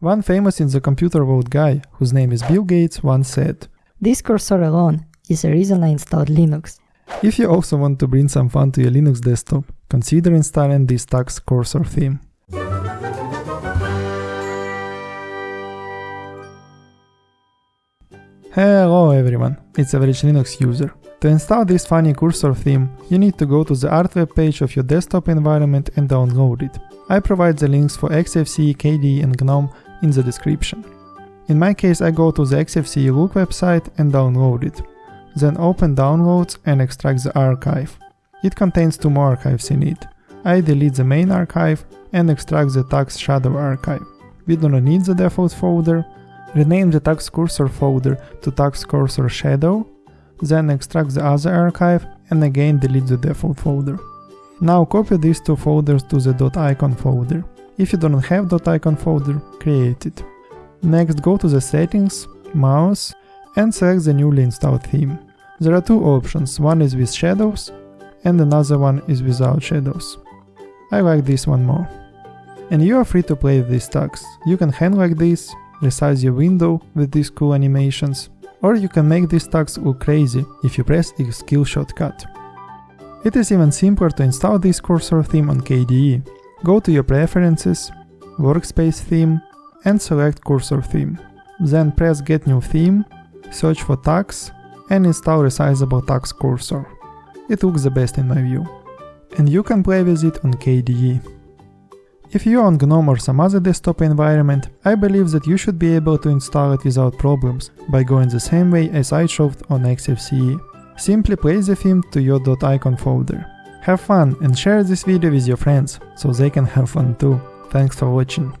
One famous in the computer world guy, whose name is Bill Gates, once said, This cursor alone is a reason I installed Linux. If you also want to bring some fun to your Linux desktop, consider installing this Tux cursor theme. Hello everyone, it's Average Linux user. To install this funny cursor theme, you need to go to the art web page of your desktop environment and download it. I provide the links for XFCE, KDE and GNOME in the description. In my case I go to the XFCE Look website and download it. Then open downloads and extract the archive. It contains two more archives in it. I delete the main archive and extract the Tux shadow archive. We do not need the default folder. Rename the Tux cursor folder to Tux cursor shadow, then extract the other archive and again delete the default folder. Now copy these two folders to the .icon folder. If you don't have .icon folder, create it. Next go to the settings, mouse, and select the newly installed theme. There are two options, one is with shadows and another one is without shadows. I like this one more. And you are free to play with these tags. You can hang like this, resize your window with these cool animations, or you can make these tags look crazy if you press xkill shortcut. It is even simpler to install this cursor theme on KDE. Go to your preferences, workspace theme, and select cursor theme. Then press get new theme, search for Tux, and install resizable Tux cursor. It looks the best in my view. And you can play with it on KDE. If you are on GNOME or some other desktop environment, I believe that you should be able to install it without problems by going the same way as I showed on XFCE. Simply place the theme to your .icon folder. Have fun and share this video with your friends, so they can have fun too. Thanks for watching.